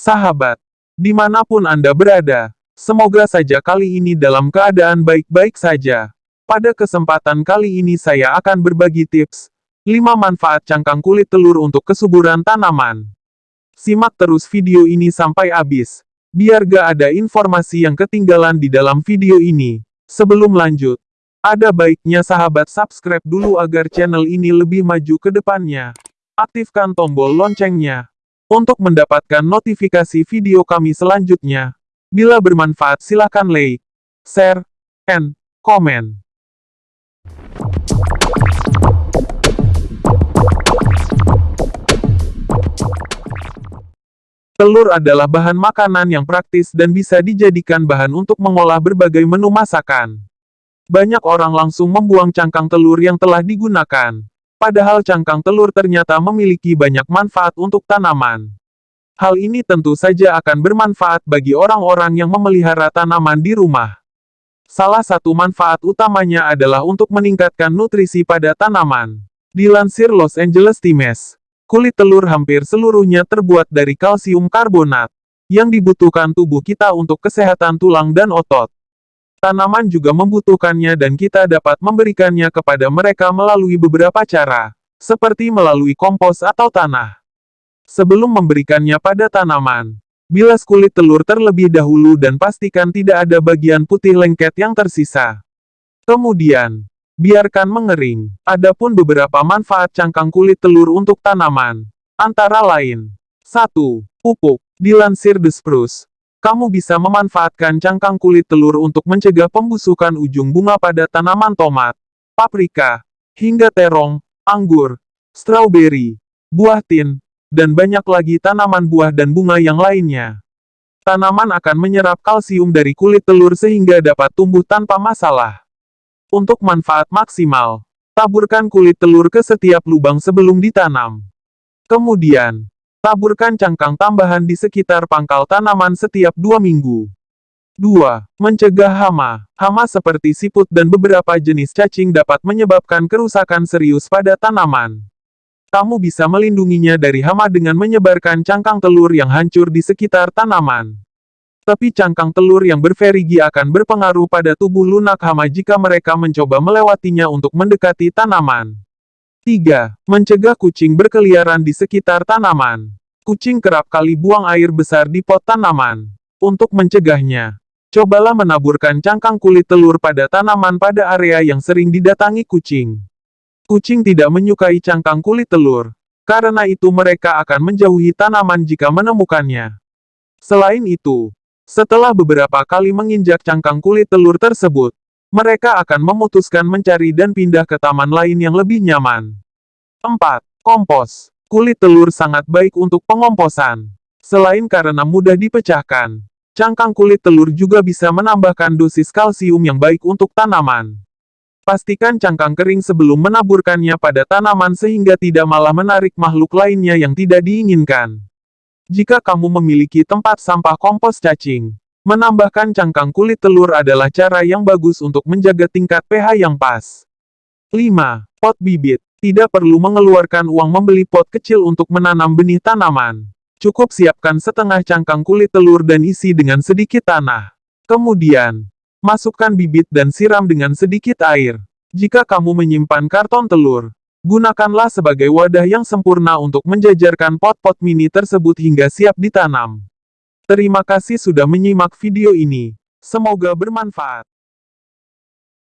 Sahabat, di mana pun Anda berada, semoga saja kali ini dalam keadaan baik-baik saja. Pada kesempatan kali ini saya akan berbagi tips 5 manfaat cangkang kulit telur untuk kesuburan tanaman. Simak terus video ini sampai habis, biar gak ada informasi yang ketinggalan di dalam video ini. Sebelum lanjut, ada baiknya sahabat subscribe dulu agar channel ini lebih maju ke depannya. Aktifkan tombol loncengnya untuk mendapatkan notifikasi video kami selanjutnya. Bila bermanfaat silakan like, share, and komen. Telur adalah bahan makanan yang praktis dan bisa dijadikan bahan untuk mengolah berbagai menu masakan. Banyak orang langsung membuang cangkang telur yang telah digunakan. Padahal cangkang telur ternyata memiliki banyak manfaat untuk tanaman. Hal ini tentu saja akan bermanfaat bagi orang-orang yang memelihara tanaman di rumah. Salah satu manfaat utamanya adalah untuk meningkatkan nutrisi pada tanaman. Dilansir Los Angeles Times, kulit telur hampir seluruhnya terbuat dari kalsium karbonat, yang dibutuhkan tubuh kita untuk kesehatan tulang dan otot. Tanaman juga membutuhkannya dan kita dapat memberikannya kepada mereka melalui beberapa cara, seperti melalui kompos atau tanah. Sebelum memberikannya pada tanaman, bilas kulit telur terlebih dahulu dan pastikan tidak ada bagian putih lengket yang tersisa. Kemudian, biarkan mengering. Adapun beberapa manfaat cangkang kulit telur untuk tanaman, antara lain 1. Pupuk. Dilansir The Spruce, kamu bisa memanfaatkan cangkang kulit telur untuk mencegah pembusukan ujung bunga pada tanaman tomat, paprika, hingga terong, anggur, strawberry, buah tin, dan banyak lagi tanaman buah dan bunga yang lainnya. Tanaman akan menyerap kalsium dari kulit telur sehingga dapat tumbuh tanpa masalah. Untuk manfaat maksimal, taburkan kulit telur ke setiap lubang sebelum ditanam. Kemudian, Taburkan cangkang tambahan di sekitar pangkal tanaman setiap dua minggu. 2. Mencegah hama. Hama seperti siput dan beberapa jenis cacing dapat menyebabkan kerusakan serius pada tanaman. Kamu bisa melindunginya dari hama dengan menyebarkan cangkang telur yang hancur di sekitar tanaman. Tapi cangkang telur yang berverigi akan berpengaruh pada tubuh lunak hama jika mereka mencoba melewatinya untuk mendekati tanaman. 3. Mencegah kucing berkeliaran di sekitar tanaman. Kucing kerap kali buang air besar di pot tanaman. Untuk mencegahnya, cobalah menaburkan cangkang kulit telur pada tanaman pada area yang sering didatangi kucing. Kucing tidak menyukai cangkang kulit telur, karena itu mereka akan menjauhi tanaman jika menemukannya. Selain itu, setelah beberapa kali menginjak cangkang kulit telur tersebut, mereka akan memutuskan mencari dan pindah ke taman lain yang lebih nyaman. 4. Kompos. Kulit telur sangat baik untuk pengomposan. Selain karena mudah dipecahkan, cangkang kulit telur juga bisa menambahkan dosis kalsium yang baik untuk tanaman. Pastikan cangkang kering sebelum menaburkannya pada tanaman sehingga tidak malah menarik makhluk lainnya yang tidak diinginkan. Jika kamu memiliki tempat sampah kompos cacing, Menambahkan cangkang kulit telur adalah cara yang bagus untuk menjaga tingkat pH yang pas. 5. Pot bibit. Tidak perlu mengeluarkan uang membeli pot kecil untuk menanam benih tanaman. Cukup siapkan setengah cangkang kulit telur dan isi dengan sedikit tanah. Kemudian, masukkan bibit dan siram dengan sedikit air. Jika kamu menyimpan karton telur, gunakanlah sebagai wadah yang sempurna untuk menjajarkan pot-pot mini tersebut hingga siap ditanam. Terima kasih sudah menyimak video ini. Semoga bermanfaat.